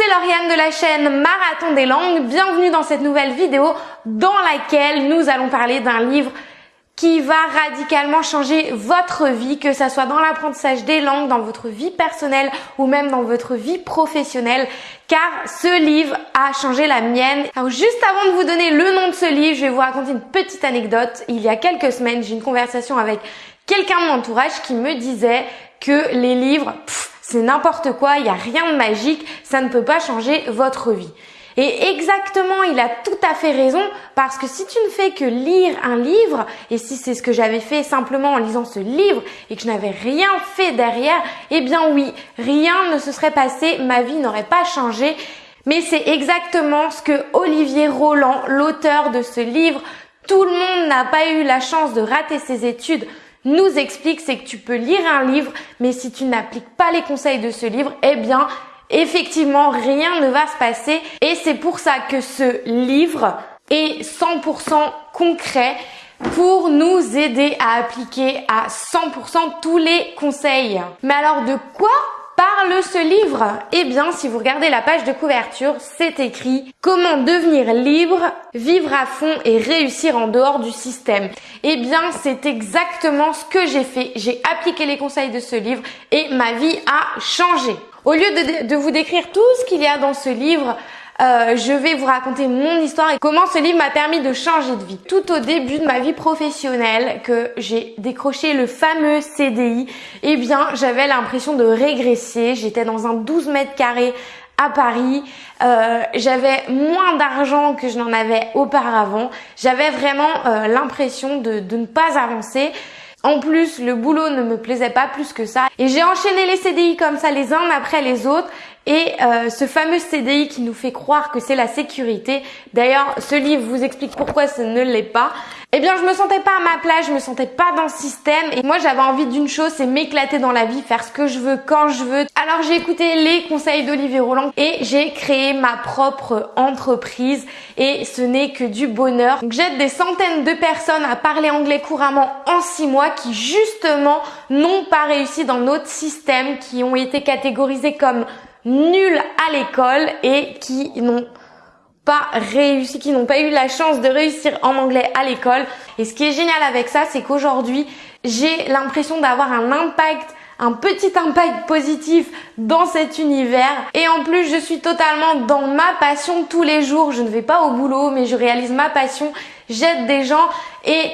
c'est Lauriane de la chaîne Marathon des langues. Bienvenue dans cette nouvelle vidéo dans laquelle nous allons parler d'un livre qui va radicalement changer votre vie, que ça soit dans l'apprentissage des langues, dans votre vie personnelle ou même dans votre vie professionnelle, car ce livre a changé la mienne. Alors juste avant de vous donner le nom de ce livre, je vais vous raconter une petite anecdote. Il y a quelques semaines, j'ai une conversation avec quelqu'un de mon entourage qui me disait que les livres, c'est n'importe quoi, il n'y a rien de magique, ça ne peut pas changer votre vie. Et exactement, il a tout à fait raison parce que si tu ne fais que lire un livre, et si c'est ce que j'avais fait simplement en lisant ce livre et que je n'avais rien fait derrière, eh bien oui, rien ne se serait passé, ma vie n'aurait pas changé. Mais c'est exactement ce que Olivier Roland, l'auteur de ce livre, tout le monde n'a pas eu la chance de rater ses études, nous explique, c'est que tu peux lire un livre, mais si tu n'appliques pas les conseils de ce livre, eh bien, effectivement, rien ne va se passer. Et c'est pour ça que ce livre est 100% concret pour nous aider à appliquer à 100% tous les conseils. Mais alors de quoi parle ce livre Eh bien, si vous regardez la page de couverture, c'est écrit Comment devenir libre, vivre à fond et réussir en dehors du système. Eh bien, c'est exactement ce que j'ai fait. J'ai appliqué les conseils de ce livre et ma vie a changé. Au lieu de, de vous décrire tout ce qu'il y a dans ce livre, euh, je vais vous raconter mon histoire et comment ce livre m'a permis de changer de vie. Tout au début de ma vie professionnelle, que j'ai décroché le fameux CDI, eh bien, j'avais l'impression de régresser. J'étais dans un 12 mètres carrés à Paris. Euh, j'avais moins d'argent que je n'en avais auparavant. J'avais vraiment euh, l'impression de, de ne pas avancer. En plus, le boulot ne me plaisait pas plus que ça. Et j'ai enchaîné les CDI comme ça les uns après les autres. Et euh, ce fameux CDI qui nous fait croire que c'est la sécurité, d'ailleurs ce livre vous explique pourquoi ce ne l'est pas, eh bien je me sentais pas à ma place, je me sentais pas dans le système et moi j'avais envie d'une chose, c'est m'éclater dans la vie, faire ce que je veux quand je veux. Alors j'ai écouté les conseils d'Olivier Roland et j'ai créé ma propre entreprise et ce n'est que du bonheur. J'aide des centaines de personnes à parler anglais couramment en six mois qui justement n'ont pas réussi dans notre système, qui ont été catégorisés comme nuls à l'école et qui n'ont pas réussi, qui n'ont pas eu la chance de réussir en anglais à l'école. Et ce qui est génial avec ça, c'est qu'aujourd'hui, j'ai l'impression d'avoir un impact un petit impact positif dans cet univers. Et en plus je suis totalement dans ma passion tous les jours. Je ne vais pas au boulot mais je réalise ma passion. J'aide des gens et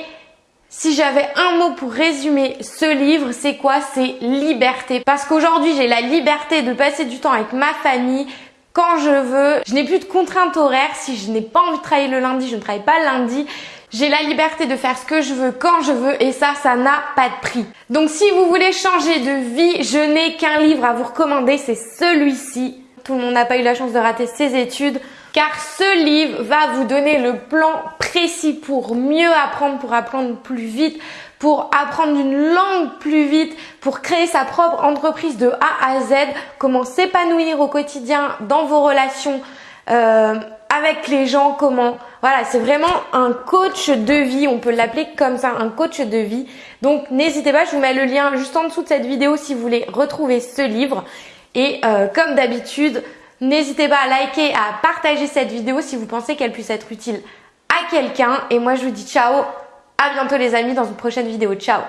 si j'avais un mot pour résumer ce livre, c'est quoi? C'est liberté. Parce qu'aujourd'hui, j'ai la liberté de passer du temps avec ma famille quand je veux. Je n'ai plus de contraintes horaires. Si je n'ai pas envie de travailler le lundi, je ne travaille pas le lundi. J'ai la liberté de faire ce que je veux quand je veux et ça, ça n'a pas de prix. Donc si vous voulez changer de vie, je n'ai qu'un livre à vous recommander, c'est celui-ci. Tout le monde n'a pas eu la chance de rater ses études car ce livre va vous donner le plan précis pour mieux apprendre, pour apprendre plus vite, pour apprendre une langue plus vite, pour créer sa propre entreprise de A à Z, comment s'épanouir au quotidien dans vos relations euh, avec les gens, comment... Voilà, c'est vraiment un coach de vie, on peut l'appeler comme ça, un coach de vie. Donc n'hésitez pas, je vous mets le lien juste en dessous de cette vidéo si vous voulez retrouver ce livre. Et euh, comme d'habitude, N'hésitez pas à liker, à partager cette vidéo si vous pensez qu'elle puisse être utile à quelqu'un. Et moi, je vous dis ciao, à bientôt les amis dans une prochaine vidéo. Ciao